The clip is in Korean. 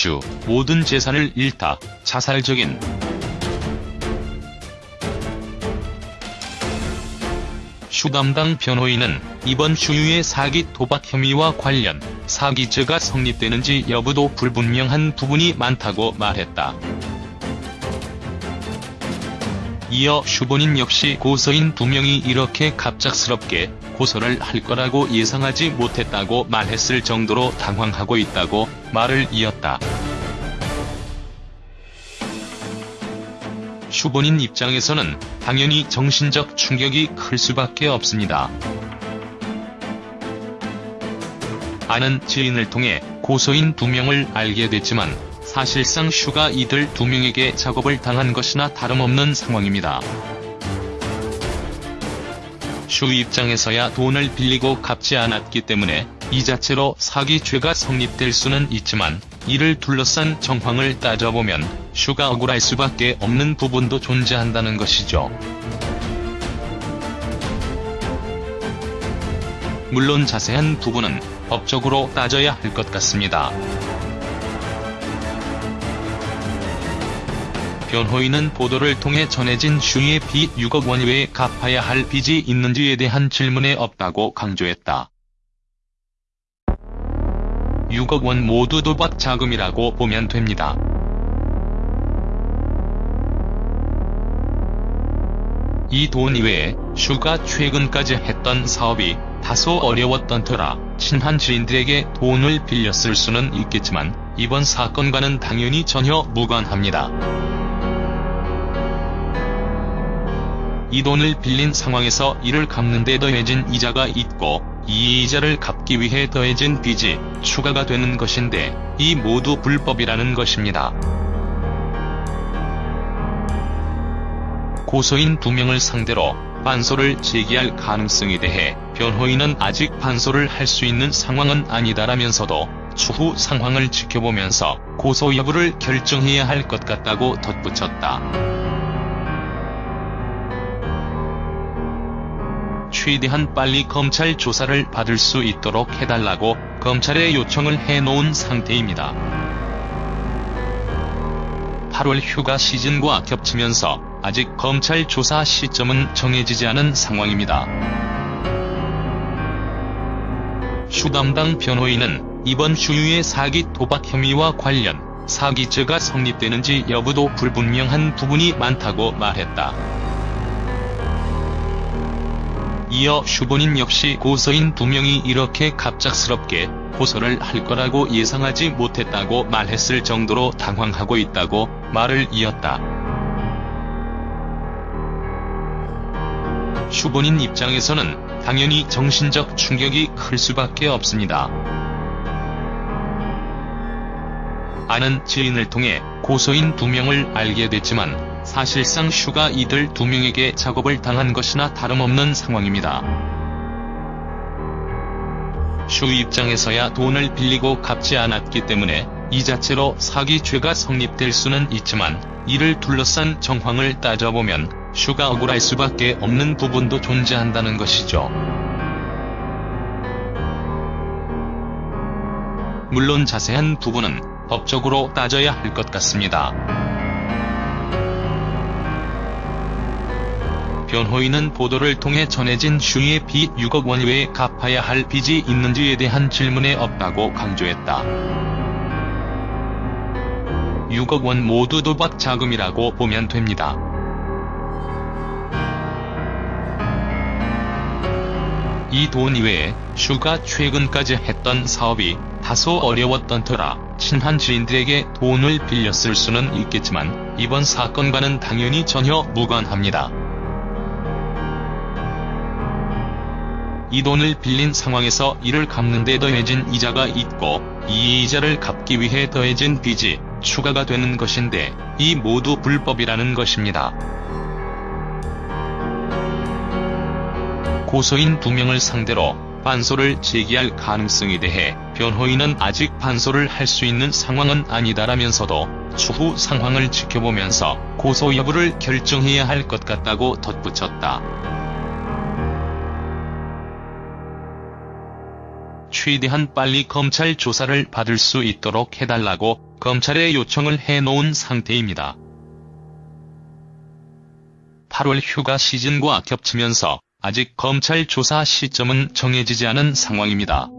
슈, 모든 재산을 잃다, 자살적인 슈 담당 변호인은 이번 슈유의 사기 도박 혐의와 관련 사기죄가 성립되는지 여부도 불분명한 부분이 많다고 말했다. 이어 슈 본인 역시 고소인 두 명이 이렇게 갑작스럽게 고소를 할 거라고 예상하지 못했다고 말했을 정도로 당황하고 있다고 말을 이었다. 슈 본인 입장에서는 당연히 정신적 충격이 클 수밖에 없습니다. 아는 지인을 통해 고소인 두 명을 알게 됐지만 사실상 슈가 이들 두 명에게 작업을 당한 것이나 다름없는 상황입니다. 슈 입장에서야 돈을 빌리고 갚지 않았기 때문에 이 자체로 사기죄가 성립될 수는 있지만 이를 둘러싼 정황을 따져보면 슈가 억울할 수밖에 없는 부분도 존재한다는 것이죠. 물론 자세한 부분은 법적으로 따져야 할 것 같습니다. 변호인은 보도를 통해 전해진 슈의 빚 6억 원 외에 갚아야 할 빚이 있는지에 대한 질문에 없다고 강조했다. 6억 원 모두 도박 자금이라고 보면 됩니다. 이 돈 이외에 슈가 최근까지 했던 사업이 다소 어려웠던 터라 친한 지인들에게 돈을 빌렸을 수는 있겠지만 이번 사건과는 당연히 전혀 무관합니다. 이 돈을 빌린 상황에서 이를 갚는 데 더해진 이자가 있고 이 이자를 갚기 위해 더해진 빚이 추가가 되는 것인데 이 모두 불법이라는 것입니다. 고소인 두 명을 상대로 반소를 제기할 가능성에 대해 변호인은 아직 반소를 할 수 있는 상황은 아니다라면서도 추후 상황을 지켜보면서 고소 여부를 결정해야 할 것 같다고 덧붙였다. 최대한 빨리 검찰 조사를 받을 수 있도록 해달라고 검찰에 요청을 해놓은 상태입니다. 8월 휴가 시즌과 겹치면서 아직 검찰 조사 시점은 정해지지 않은 상황입니다. 슈 담당 변호인은 이번 슈유의 사기 도박 혐의와 관련 사기죄가 성립되는지 여부도 불분명한 부분이 많다고 말했다. 이어 슈 본인 역시 고소인 두 명이 이렇게 갑작스럽게 고소를 할 거라고 예상하지 못했다고 말했을 정도로 당황하고 있다고 말을 이었다. 슈 본인 입장에서는 당연히 정신적 충격이 클 수밖에 없습니다. 아는 지인을 통해 고소인 두 명을 알게 됐지만 사실상 슈가 이들 두 명에게 작업을 당한 것이나 다름없는 상황입니다. 슈 입장에서야 돈을 빌리고 갚지 않았기 때문에 이 자체로 사기죄가 성립될 수는 있지만 이를 둘러싼 정황을 따져보면 슈가 억울할 수밖에 없는 부분도 존재한다는 것이죠. 물론 자세한 부분은 법적으로 따져야 할 것 같습니다. 변호인은 보도를 통해 전해진 슈의 빚 6억 원 외에 갚아야 할 빚이 있는지에 대한 질문에 없다고 강조했다. 6억 원 모두 도박 자금이라고 보면 됩니다. 이돈 이외에 슈가 최근까지 했던 사업이 다소 어려웠던 터라 친한 지인들에게 돈을 빌렸을 수는 있겠지만 이번 사건과는 당연히 전혀 무관합니다. 이 돈을 빌린 상황에서 이를 갚는 데 더해진 이자가 있고 이 이자를 갚기 위해 더해진 빚이 추가가 되는 것인데 이 모두 불법이라는 것입니다. 고소인 두 명을 상대로 반소를 제기할 가능성에 대해 변호인은 아직 반소를 할 수 있는 상황은 아니다라면서도 추후 상황을 지켜보면서 고소 여부를 결정해야 할 것 같다고 덧붙였다. 최대한 빨리 검찰 조사를 받을 수 있도록 해달라고 검찰에 요청을 해놓은 상태입니다. 8월 휴가 시즌과 겹치면서 아직 검찰 조사 시점은 정해지지 않은 상황입니다.